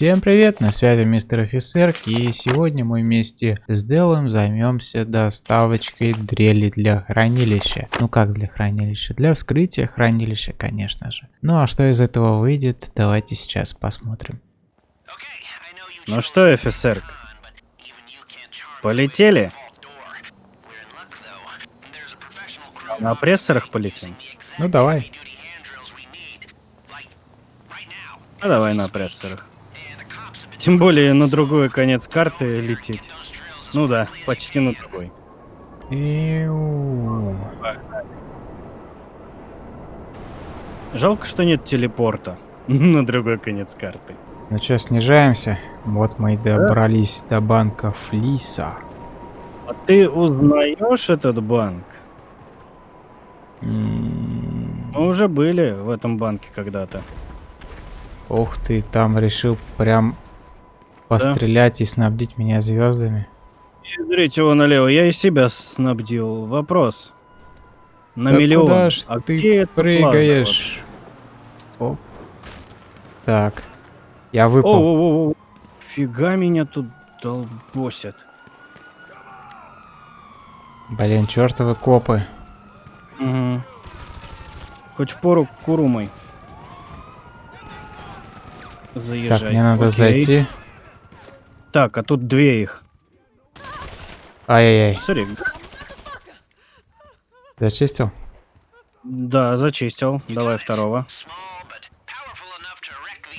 Всем привет, на связи мистер офицер, и сегодня мы вместе с Делом займемся доставочкой дрели для хранилища. Ну как для хранилища? Для вскрытия хранилища, конечно же. Ну а что из этого выйдет, давайте сейчас посмотрим. Ну что, офицер, полетели? На прессорах полетим? Ну давай. Ну давай на прессорах. Тем более на другой конец карты лететь. Ну да, почти на другой. Жалко, что нет телепорта на другой конец карты. Ну что, снижаемся? Вот мы и добрались да? до банка Флиса. А ты узнаешь этот банк? Мы уже были в этом банке когда-то. Ух ты, там решил прям пострелять да? и снабдить меня звездами. Смотрите его налево, я и себя снабдил. Вопрос. На да миллион. Куда ж а ты прыгаешь? Оп. Так. Я выпал. О, о, о, Фига меня тут долбосят. Блин, чертовы копы. Угу. Хоть в пору курумой. Заезжай. Так, мне надо Окей. зайти. Так, а тут две их. Ай-яй-яй. Смотри. Зачистил? Да, зачистил. Давай второго.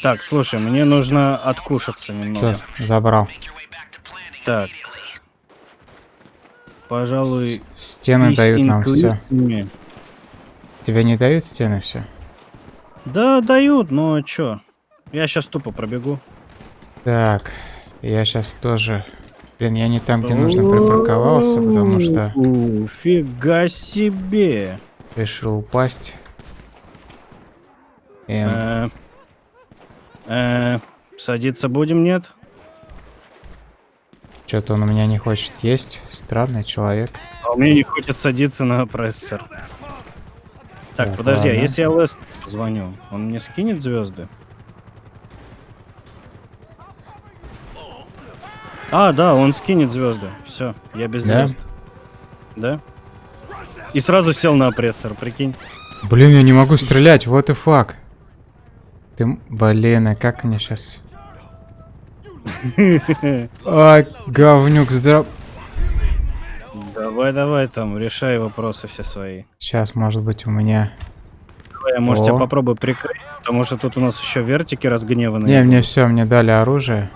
Так, слушай, мне нужно откушаться немного. Все, забрал. Так. Пожалуй... С стены дают нам все. Тебе не дают стены все? Да, дают, но чё? Я сейчас тупо пробегу. Так, я сейчас тоже... Блин, я не там, где нужно припарковался, потому что... Фига себе! Решил упасть. Э, э, садиться будем, нет? Что-то он у меня не хочет есть. Странный человек. А у меня не хочет садиться на прессор. Так, так подожди, а ладно. а если я Лест звоню, он мне скинет звезды? А, да, он скинет звезды. Все, я без да? звезд. Да? И сразу сел на опрессор, прикинь. Блин, я не могу стрелять, вот и фак. Ты, блин, а как мне сейчас... А, говнюк, здрав... Давай, давай там, решай вопросы все свои. Сейчас, может быть, у меня... Давай, я, может, О. я попробую прикрыть, потому что тут у нас еще вертики разгневанные. Не, мне все, мне дали оружие.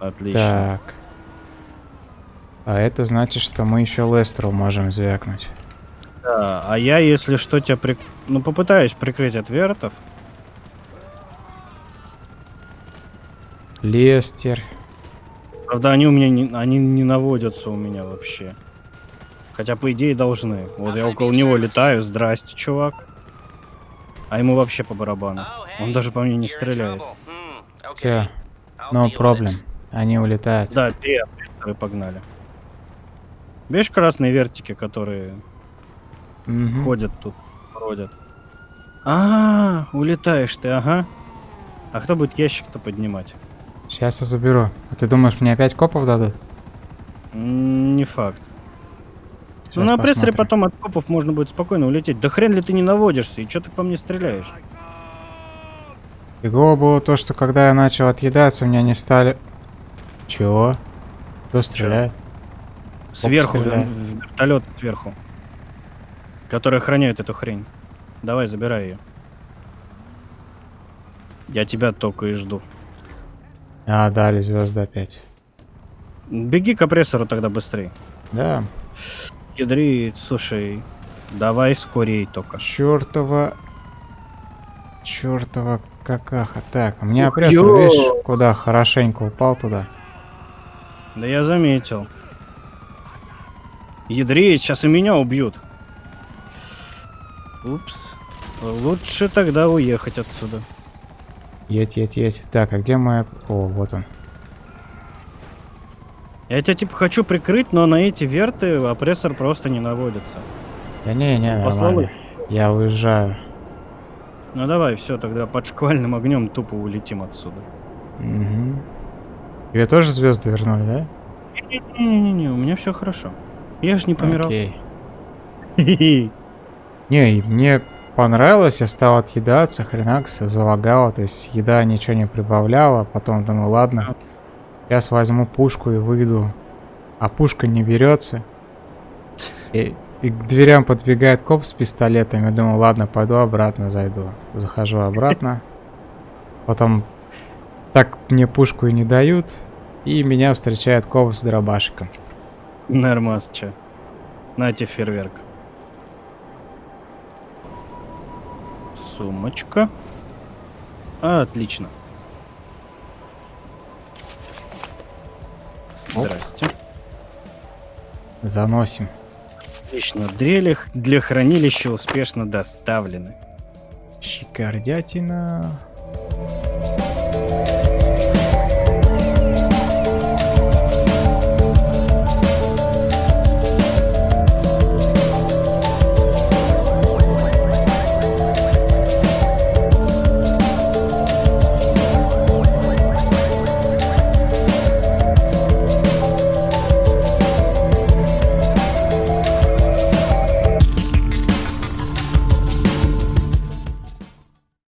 Отлично. Так. А это значит, что мы еще Лестеру можем звякнуть. Да, а я, если что, тебя при... Ну, попытаюсь прикрыть от вертов. Лестер. Правда, они у меня не, они не наводятся у меня вообще. Хотя, по идее, должны. Вот я около него летаю. Здрасте, чувак. А ему вообще по барабану. Он даже по мне не стреляет. Все. No problem. Они улетают. Да, три которые погнали. Видишь красные вертики, которые угу. ходят тут, бродят? А, -а, а, улетаешь ты, ага. А кто будет ящик-то поднимать? Сейчас я заберу. А ты думаешь, мне опять копов дадут? Не факт. Сейчас ну на прессоре потом от копов можно будет спокойно улететь. Да хрен ли ты не наводишься, и что ты по мне стреляешь? Фигово было то, что когда я начал отъедаться, у меня не стали чего? Кто стреляет? Сверху, вертолет сверху. Который охраняет эту хрень. Давай, забирай ее. Я тебя только и жду. А, дали звезды опять. Беги к опрессору тогда быстрее. Да. Ядрит, слушай, давай скорей только. Чертова... Чертова какаха. Так, у меня опрессор, видишь, куда хорошенько упал туда. Да я заметил. Ядреет, сейчас и меня убьют. Упс. Лучше тогда уехать отсюда. Едь, едь, едь. Так, а где моя... О, вот он. Я тебя типа хочу прикрыть, но на эти верты опрессор просто не наводится. Да не, не, нормально. Я уезжаю. Ну давай, все, тогда под шквальным огнем тупо улетим отсюда. Угу. Тебе тоже звезды вернули, да? Не-не-не, у меня все хорошо. Я же не помирал. Окей. Не, мне понравилось, я стал отъедаться, хренакс, залагало, то есть еда ничего не прибавляла, потом думаю, ладно, сейчас возьму пушку и выйду, а пушка не берется. И, и к дверям подбегает коп с пистолетом, я думаю, ладно, пойду обратно зайду. Захожу обратно, потом так мне пушку и не дают, и меня встречает коп с дробашиком. Нормас, чё. Нате фейерверк. Сумочка. А, отлично. Оп. Здрасте. Заносим. Отлично. Дрели для хранилища успешно доставлены. Щекордятина.